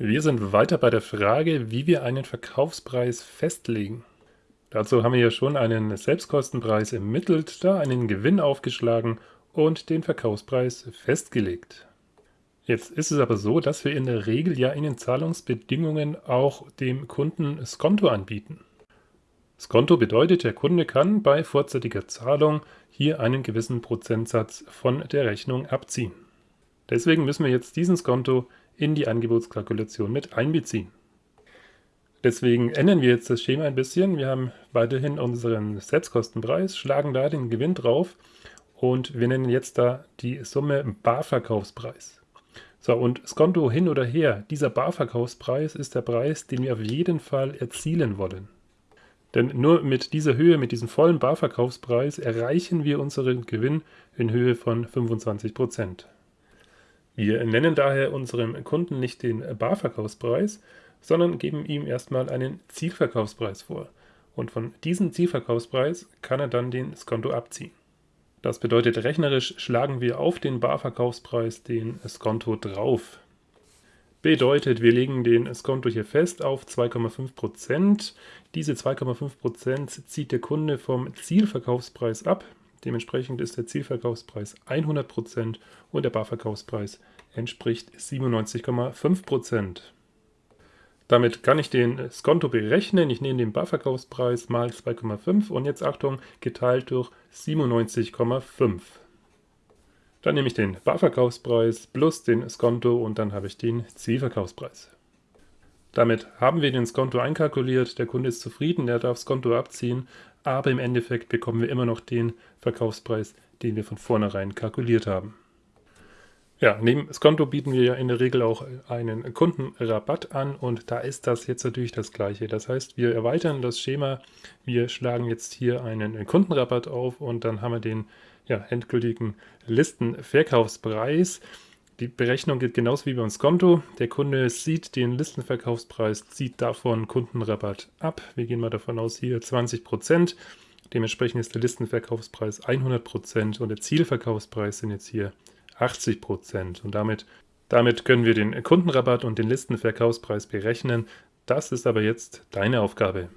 Wir sind weiter bei der Frage, wie wir einen Verkaufspreis festlegen. Dazu haben wir ja schon einen Selbstkostenpreis ermittelt, da einen Gewinn aufgeschlagen und den Verkaufspreis festgelegt. Jetzt ist es aber so, dass wir in der Regel ja in den Zahlungsbedingungen auch dem Kunden Skonto anbieten. Skonto bedeutet, der Kunde kann bei vorzeitiger Zahlung hier einen gewissen Prozentsatz von der Rechnung abziehen. Deswegen müssen wir jetzt diesen Skonto in die Angebotskalkulation mit einbeziehen. Deswegen ändern wir jetzt das Schema ein bisschen. Wir haben weiterhin unseren Selbstkostenpreis, schlagen da den Gewinn drauf und wir nennen jetzt da die Summe Barverkaufspreis. So, und Skonto hin oder her, dieser Barverkaufspreis ist der Preis, den wir auf jeden Fall erzielen wollen. Denn nur mit dieser Höhe, mit diesem vollen Barverkaufspreis, erreichen wir unseren Gewinn in Höhe von 25%. Wir nennen daher unserem Kunden nicht den Barverkaufspreis, sondern geben ihm erstmal einen Zielverkaufspreis vor. Und von diesem Zielverkaufspreis kann er dann den Skonto abziehen. Das bedeutet, rechnerisch schlagen wir auf den Barverkaufspreis den Skonto drauf. Bedeutet, wir legen den Skonto hier fest auf 2,5%. Diese 2,5% zieht der Kunde vom Zielverkaufspreis ab. Dementsprechend ist der Zielverkaufspreis 100% und der Barverkaufspreis entspricht 97,5%. Damit kann ich den Skonto berechnen. Ich nehme den Barverkaufspreis mal 2,5 und jetzt Achtung, geteilt durch 97,5. Dann nehme ich den Barverkaufspreis plus den Skonto und dann habe ich den Zielverkaufspreis. Damit haben wir den Skonto einkalkuliert, der Kunde ist zufrieden, er darf Skonto abziehen, aber im Endeffekt bekommen wir immer noch den Verkaufspreis, den wir von vornherein kalkuliert haben. Ja, neben Skonto bieten wir ja in der Regel auch einen Kundenrabatt an und da ist das jetzt natürlich das gleiche. Das heißt, wir erweitern das Schema, wir schlagen jetzt hier einen Kundenrabatt auf und dann haben wir den ja, endgültigen Listenverkaufspreis. Die Berechnung geht genauso wie beim Skonto. Der Kunde sieht den Listenverkaufspreis, zieht davon Kundenrabatt ab. Wir gehen mal davon aus, hier 20%. Dementsprechend ist der Listenverkaufspreis 100% und der Zielverkaufspreis sind jetzt hier 80 Prozent. Und damit, damit können wir den Kundenrabatt und den Listenverkaufspreis berechnen. Das ist aber jetzt deine Aufgabe.